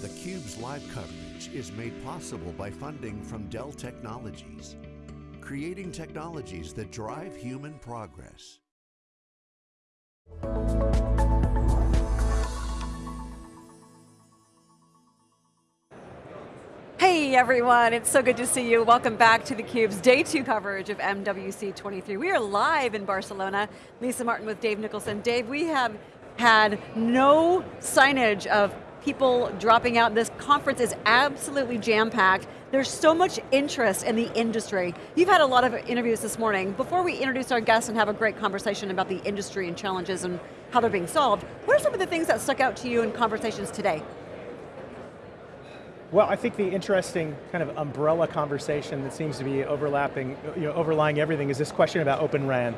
theCUBE's live coverage is made possible by funding from Dell Technologies, creating technologies that drive human progress. Hey everyone, it's so good to see you. Welcome back to theCUBE's day two coverage of MWC 23. We are live in Barcelona. Lisa Martin with Dave Nicholson. Dave, we have had no signage of people dropping out. This conference is absolutely jam-packed. There's so much interest in the industry. You've had a lot of interviews this morning. Before we introduce our guests and have a great conversation about the industry and challenges and how they're being solved, what are some of the things that stuck out to you in conversations today? Well, I think the interesting kind of umbrella conversation that seems to be overlapping, you know, overlying everything is this question about Open RAN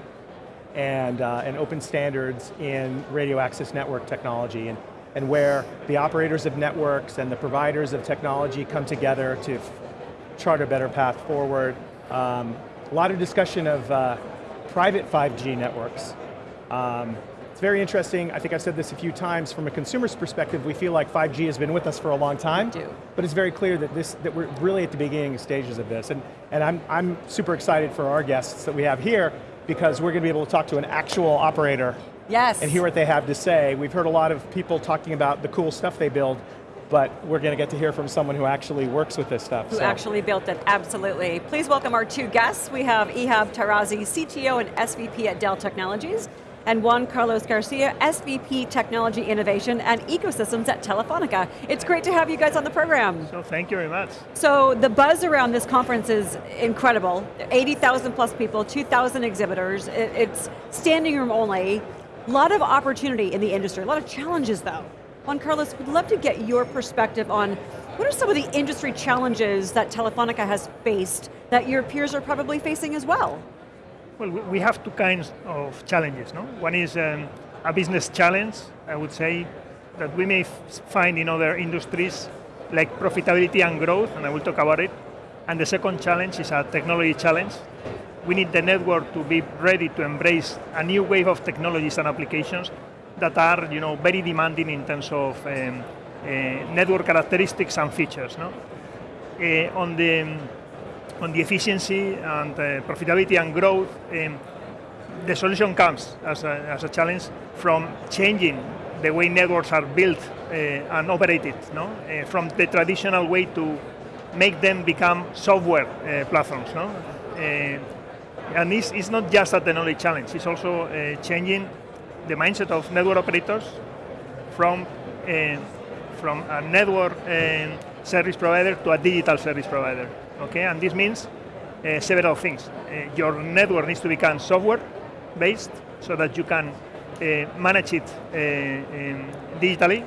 and, uh, and open standards in radio access network technology and, and where the operators of networks and the providers of technology come together to chart a better path forward. Um, a lot of discussion of uh, private 5G networks. Um, very interesting, I think I've said this a few times, from a consumer's perspective, we feel like 5G has been with us for a long time. We do. But it's very clear that, this, that we're really at the beginning stages of this. And, and I'm, I'm super excited for our guests that we have here, because we're going to be able to talk to an actual operator Yes. and hear what they have to say. We've heard a lot of people talking about the cool stuff they build, but we're going to get to hear from someone who actually works with this stuff. Who so. actually built it, absolutely. Please welcome our two guests. We have Ihab Tarazi, CTO and SVP at Dell Technologies, and Juan Carlos Garcia, SVP Technology Innovation and Ecosystems at Telefonica. It's great to have you guys on the program. So thank you very much. So the buzz around this conference is incredible. 80,000 plus people, 2,000 exhibitors, it's standing room only. A lot of opportunity in the industry, a lot of challenges though. Juan Carlos, we'd love to get your perspective on what are some of the industry challenges that Telefonica has faced that your peers are probably facing as well? Well, we have two kinds of challenges. No? One is um, a business challenge, I would say, that we may find in other industries, like profitability and growth, and I will talk about it. And the second challenge is a technology challenge. We need the network to be ready to embrace a new wave of technologies and applications that are you know, very demanding in terms of um, uh, network characteristics and features. No? Uh, on the on the efficiency and uh, profitability and growth, um, the solution comes as a, as a, challenge from changing the way networks are built uh, and operated, no? Uh, from the traditional way to make them become software uh, platforms. No? Uh, and it's, it's, not just a technology challenge, it's also uh, changing the mindset of network operators from, from a network um, service provider to a digital service provider okay? And this means uh, several things. Uh, your network needs to become software-based so that you can uh, manage it um, digitally.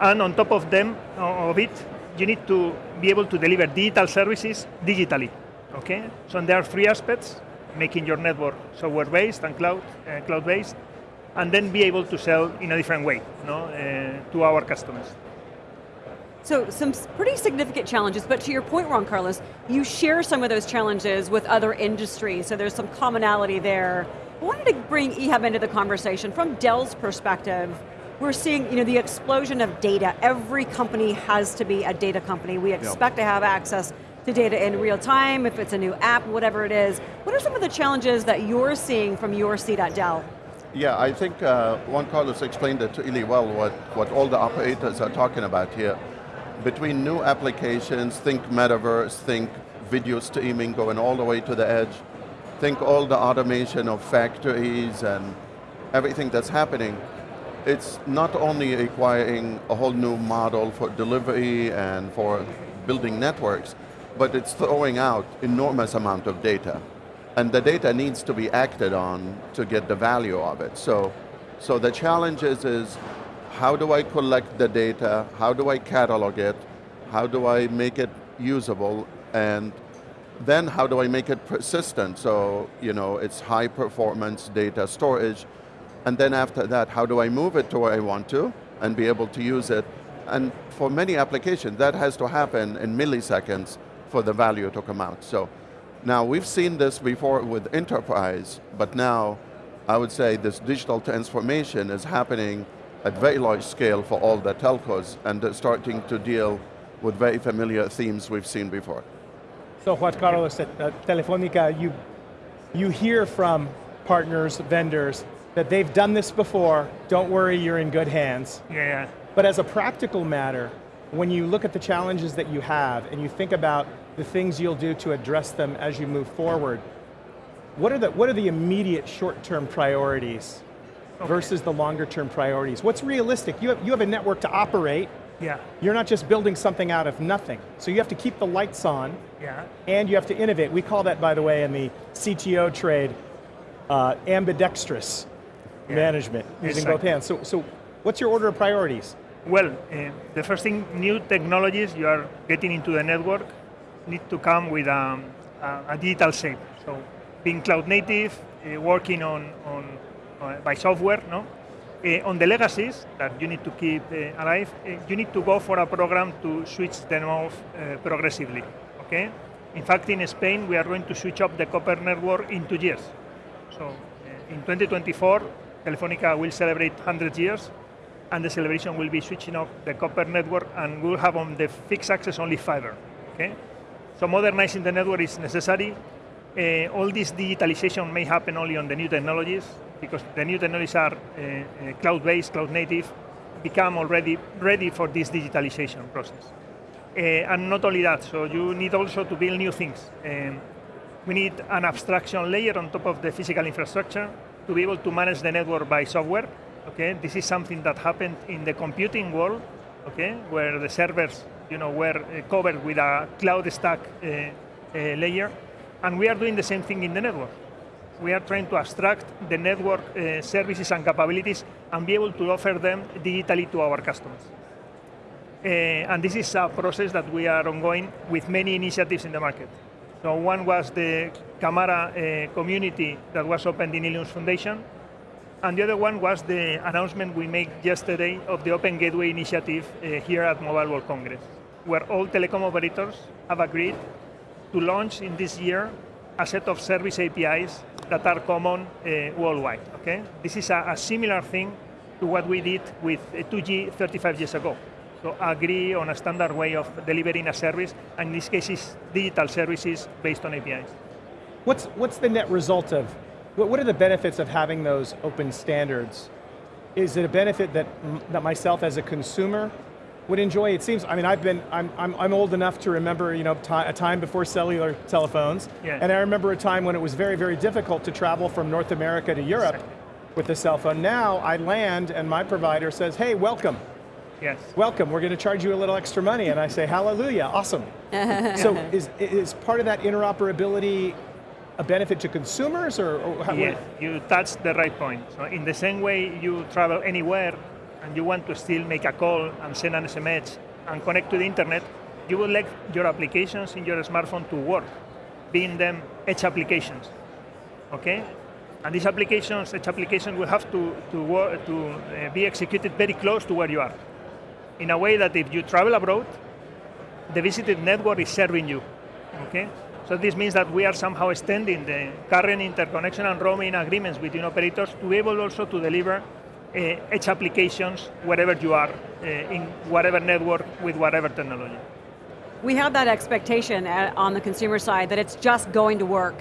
And on top of them, of it, you need to be able to deliver digital services digitally, okay? So there are three aspects, making your network software-based and cloud, uh, cloud-based, and then be able to sell in a different way no, uh, to our customers. So some pretty significant challenges, but to your point, Juan Carlos, you share some of those challenges with other industries, so there's some commonality there. I wanted to bring Ihab into the conversation. From Dell's perspective, we're seeing you know, the explosion of data. Every company has to be a data company. We expect yep. to have access to data in real time, if it's a new app, whatever it is. What are some of the challenges that you're seeing from your seat at Dell? Yeah, I think uh, Juan Carlos explained it really well, what, what all the operators are talking about here between new applications, think metaverse, think video streaming going all the way to the edge, think all the automation of factories and everything that's happening, it's not only requiring a whole new model for delivery and for building networks, but it's throwing out enormous amount of data. And the data needs to be acted on to get the value of it. So, so the challenge is, is how do I collect the data, how do I catalog it, how do I make it usable, and then how do I make it persistent, so you know, it's high performance data storage, and then after that, how do I move it to where I want to, and be able to use it, and for many applications, that has to happen in milliseconds for the value to come out. So now we've seen this before with enterprise, but now I would say this digital transformation is happening at very large scale for all the telcos, and starting to deal with very familiar themes we've seen before. So what Carlos at uh, Telefonica, you, you hear from partners, vendors, that they've done this before, don't worry, you're in good hands. Yeah, yeah. But as a practical matter, when you look at the challenges that you have and you think about the things you'll do to address them as you move forward, what are the, what are the immediate short-term priorities okay. versus the longer-term priorities? What's realistic? You have, you have a network to operate, yeah. You're not just building something out of nothing. So you have to keep the lights on, yeah. and you have to innovate. We call that, by the way, in the CTO trade, uh, ambidextrous yeah. management, using both hands. So, so what's your order of priorities? Well, uh, the first thing, new technologies you are getting into the network need to come with um, a, a, digital shape. So being cloud native, uh, working on, on uh, by software, no? Uh, on the legacies that you need to keep uh, alive, uh, you need to go for a program to switch them off progressively, okay? In fact, in Spain, we are going to switch off the copper network in two years. So in 2024, Telefonica will celebrate 100 years, and the celebration will be switching off the copper network, and we'll have on the fixed access only fiber, okay? So modernizing the network is necessary. Uh, all this digitalization may happen only on the new technologies, because the new technologies are uh, uh, cloud-based, cloud-native, become already ready for this digitalization process. Uh, and not only that, so you need also to build new things. Um, we need an abstraction layer on top of the physical infrastructure to be able to manage the network by software. Okay, this is something that happened in the computing world, okay, where the servers, you know, were uh, covered with a cloud stack uh, uh, layer, and we are doing the same thing in the network we are trying to abstract the network services and capabilities and be able to offer them digitally to our customers. And this is a process that we are ongoing with many initiatives in the market. So one was the Camara uh, community that was opened in Linux Foundation, and the other one was the announcement we made yesterday of the Open Gateway initiative uh, here at Mobile World Congress, where all telecom operators have agreed to launch in this year a set of service APIs that are common uh, worldwide, okay? This is a, a, similar thing to what we did with 2G uh, 35 years ago. So agree on a standard way of delivering a service, and in this case is digital services based on APIs. What's, what's the net result of, what, what are the benefits of having those open standards? Is it a benefit that, that myself as a consumer would enjoy, it seems, I mean, I've been, I'm, I'm, I'm old enough to remember you know, a time before cellular telephones, yeah. and I remember a time when it was very, very difficult to travel from North America to Europe exactly. with a cell phone. Now, I land and my provider says, hey, welcome. Yes. Welcome, we're going to charge you a little extra money, and I say, hallelujah, awesome. so is, is part of that interoperability a benefit to consumers, or, or how, Yes, you touched the right point. So in the same way you travel anywhere, and you want to still make a call and send an SMS and connect to the internet, you would like your applications in your smartphone to work, being them edge applications, okay? And these applications, edge applications will have to, to, work, to uh, be executed very close to where you are. In a way that if you travel abroad, the visited network is serving you, okay? So this means that we are somehow extending the current interconnection and roaming agreements between operators to be able also to deliver edge applications wherever you are, uh, in whatever network, with whatever technology. We have that expectation at, on the consumer side that it's just going to work,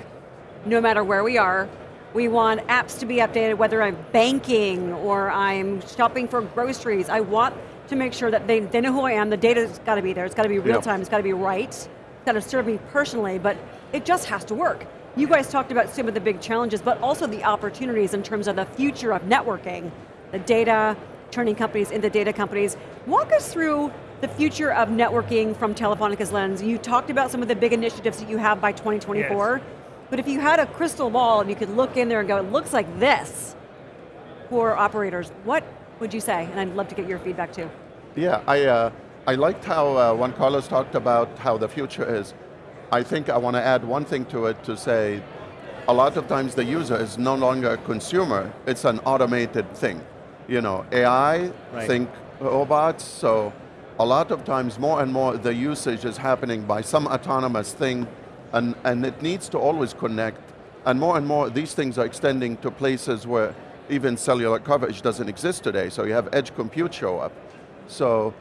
no matter where we are. We want apps to be updated, whether I'm banking or I'm shopping for groceries. I want to make sure that they, they know who I am, the data's got to be there, it's got to be real yep. time, it's got to be right, it's got to serve me personally, but it just has to work. You guys talked about some of the big challenges, but also the opportunities in terms of the future of networking the data, turning companies into data companies. Walk us through the future of networking from Telefonica's lens. You talked about some of the big initiatives that you have by 2024, yes. but if you had a crystal ball and you could look in there and go, it looks like this for operators, what would you say? And I'd love to get your feedback too. Yeah, I, uh, I liked how uh, Juan Carlos talked about how the future is. I think I want to add one thing to it to say, a lot of times the user is no longer a consumer, it's an automated thing you know, AI, right. think robots, so a lot of times more and more the usage is happening by some autonomous thing and, and it needs to always connect and more and more these things are extending to places where even cellular coverage doesn't exist today, so you have edge compute show up. So,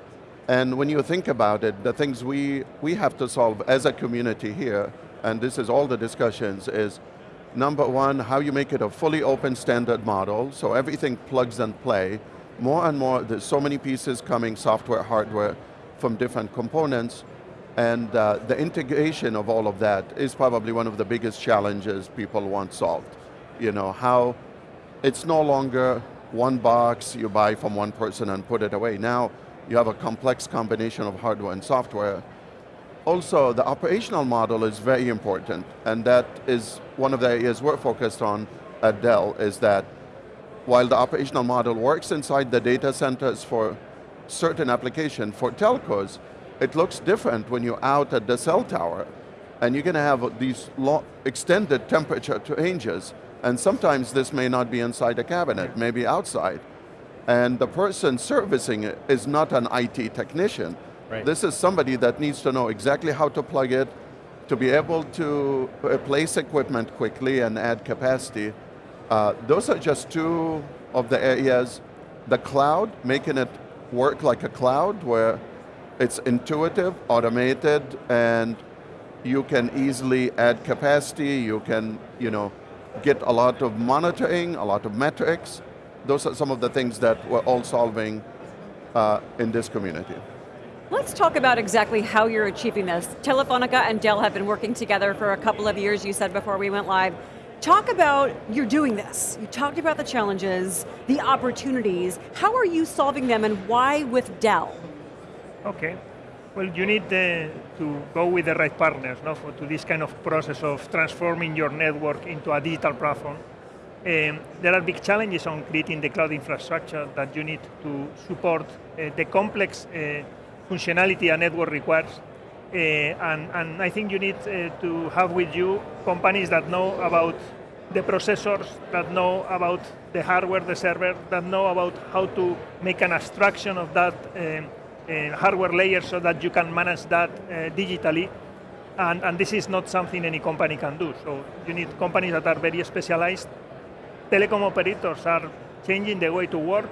and when you think about it, the things we, we have to solve as a community here, and this is all the discussions, is number one, how you make it a fully open standard model, so everything plugs and play. More and more, there's so many pieces coming, software, hardware, from different components, and uh, the integration of all of that is probably one of the biggest challenges people want solved. You know, how it's no longer one box you buy from one person and put it away. Now, you have a complex combination of hardware and software. Also, the operational model is very important, and that is one of the areas we're focused on at Dell, is that while the operational model works inside the data centers for certain application, for telcos, it looks different when you're out at the cell tower, and you're going to have these extended temperature ranges, and sometimes this may not be inside a cabinet, maybe outside. And the person servicing it is not an IT technician. Right. This is somebody that needs to know exactly how to plug it, to be able to place equipment quickly and add capacity. Uh, those are just two of the areas. The cloud, making it work like a cloud where it's intuitive, automated, and you can easily add capacity, you can, you know, get a lot of monitoring, a lot of metrics. Those are some of the things that we're all solving uh, in this community. Let's talk about exactly how you're achieving this. Telefonica and Dell have been working together for a couple of years, you said before we went live. Talk about, you're doing this. You talked about the challenges, the opportunities. How are you solving them and why with Dell? Okay, well, you need uh, to go with the right partners no, for, to this kind of process of transforming your network into a digital platform. Um, there are big challenges on creating the cloud infrastructure that you need to support uh, the complex uh, functionality a network requires. Uh, and, and, I think you need uh, to have with you companies that know about the processors, that know about the hardware, the server, that know about how to make an abstraction of that um, uh, hardware layer so that you can manage that digitally. And, and this is not something any company can do. So you need companies that are very specialized. Telecom operators are changing the way to work.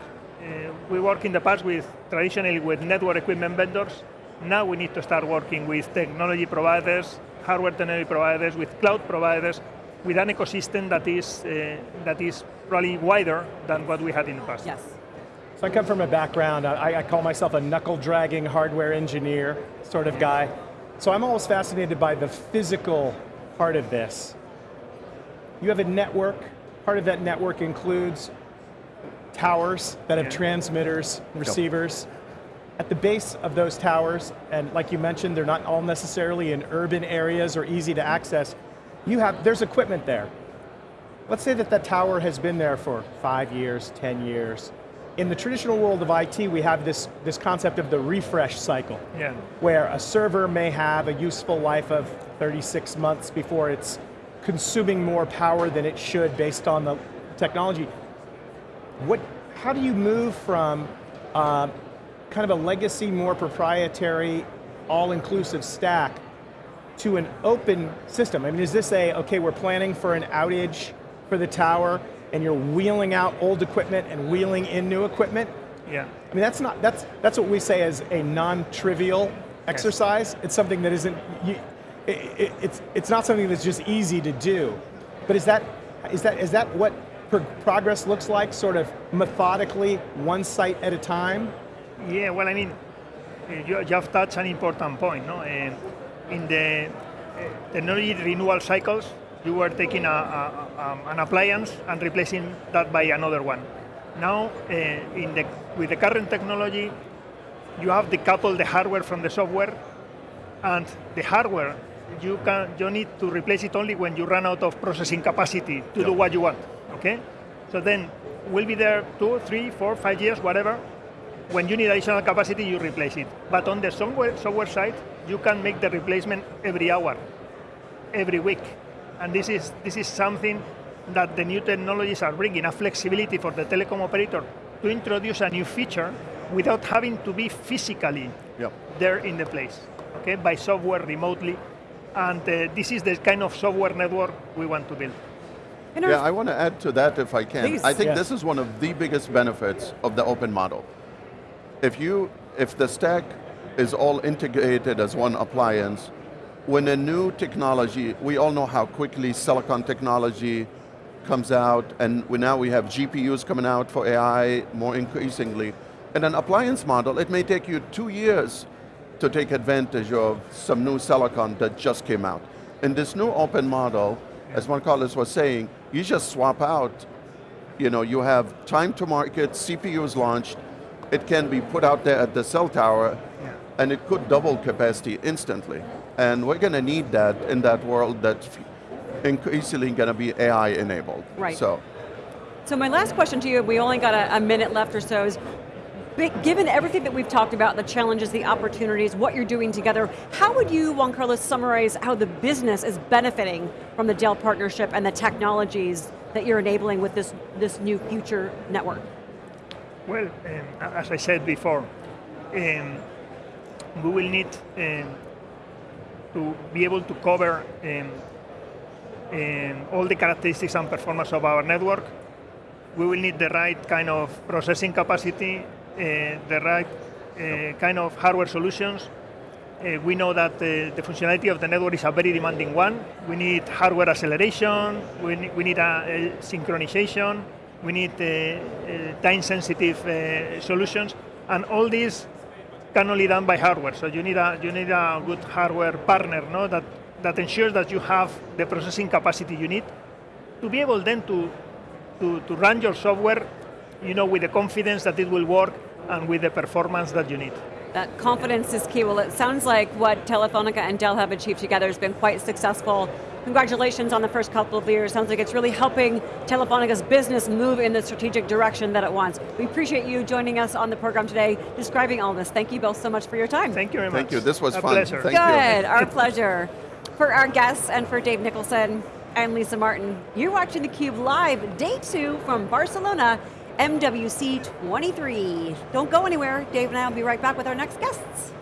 Uh, we work in the past with traditionally with network equipment vendors. Now we need to start working with technology providers, hardware technology providers, with cloud providers, with an ecosystem that is, uh, that is probably wider than what we had in the past. Yes. So I come from a background, I, I call myself a knuckle dragging hardware engineer sort of guy. So I'm always fascinated by the physical part of this. You have a network, part of that network includes towers that have transmitters, receivers. At the base of those towers, and like you mentioned, they're not all necessarily in urban areas or easy to access, you have, there's equipment there. Let's say that that tower has been there for five years, 10 years in the traditional world of IT, we have this, this concept of the refresh cycle, yeah. where a server may have a useful life of 36 months before it's consuming more power than it should based on the technology. What, how do you move from uh, kind of a legacy, more proprietary, all-inclusive stack to an open system? I mean, is this a, okay, we're planning for an outage for the tower, and you're wheeling out old equipment and wheeling in new equipment. Yeah. I mean, that's not, that's, that's what we say as a non-trivial exercise. Yes. It's something that isn't, you, it, it, it's, it's not something that's just easy to do. But is that, is that, is that what pro progress looks like, sort of methodically, one site at a time? Yeah, well, I mean, you, you have touched an important point. No? Uh, in the uh, technology renewal cycles, you were taking a, a, um, an appliance and replacing that by another one. Now, uh, in the, with the current technology, you have decoupled the hardware from the software, and the hardware, you, can, you need to replace it only when you run out of processing capacity to yep. do what you want, okay? So then, we'll be there two, three, four, five years, whatever. When you need additional capacity, you replace it. But on the software, software side, you can make the replacement every hour, every week. And this is, this is something that the new technologies are bringing, a flexibility for the telecom operator to introduce a new feature without having to be physically yep. there in the place, okay, by software remotely. And uh, this is the kind of software network we want to build. In Yeah, I want to add to that if I can. Please. I think Yeah. this is one of the biggest benefits of the open model. If you, if the stack is all integrated as one appliance, when a new technology, we all know how quickly silicon technology comes out, and we, now we have GPUs coming out for AI more increasingly. In an appliance model, it may take you two years to take advantage of some new silicon that just came out. In this new open model, as Juan Carlos was saying, you just swap out, you know, you have time to market, CPUs launched, it can be put out there at the cell tower, Yeah. and it could double capacity instantly. And we're going to need that in that world that's increasingly going to be AI enabled. Right. So, So my last question to you, we only got a, a minute left or so, is given everything that we've talked about, the challenges, the opportunities, what you're doing together, how would you, Juan Carlos, summarize how the business is benefiting from the Dell partnership and the technologies that you're enabling with this, this new future network? Well, um, as I said before, um, we will need um, to be able to cover um, um, all the characteristics and performance of our network. We will need the right kind of processing capacity, the right uh, kind of hardware solutions. Uh, we know that uh, the functionality of the network is a very demanding one. We need hardware acceleration, we need, we need a, a synchronization, we need uh, uh, time-sensitive uh, solutions, and all these can only done by hardware. So you need a you need a good hardware partner, no, that that ensures that you have the processing capacity you need to be able then to to, to run your software, you know, with the confidence that it will work and with the performance that you need. That confidence is key. Well, it sounds like what Telefonica and Dell have achieved together has been quite successful. Congratulations on the first couple of years. Sounds like it's really helping Telefonica's business move in the strategic direction that it wants. We appreciate you joining us on the program today, describing all this. Thank you both so much for your time. Thank you very much. Thank you. This was a fun. Pleasure. Thank you. Good, our pleasure. For our guests and for Dave Nicholson and Lisa Martin, you're watching theCUBE live, day two from Barcelona, MWC 23. Don't go anywhere, Dave and I will be right back with our next guests.